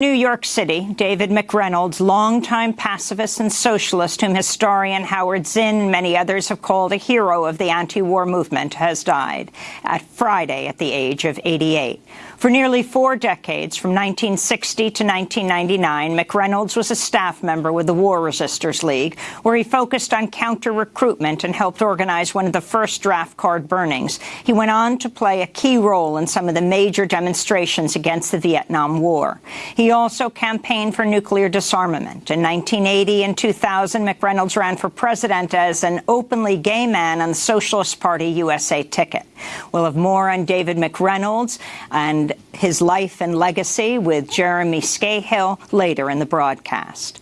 New York City, David McReynolds, longtime pacifist and socialist whom historian Howard Zinn and many others have called a hero of the anti-war movement, has died at Friday at the age of 88. For nearly four decades, from 1960 to 1999, McReynolds was a staff member with the War Resisters League, where he focused on counter-recruitment and helped organize one of the first draft card burnings. He went on to play a key role in some of the major demonstrations against the Vietnam War. He also campaigned for nuclear disarmament. In 1980 and 2000, McReynolds ran for president as an openly gay man on the Socialist Party USA ticket. We'll have more on David McReynolds and his life and legacy with Jeremy Scahill later in the broadcast.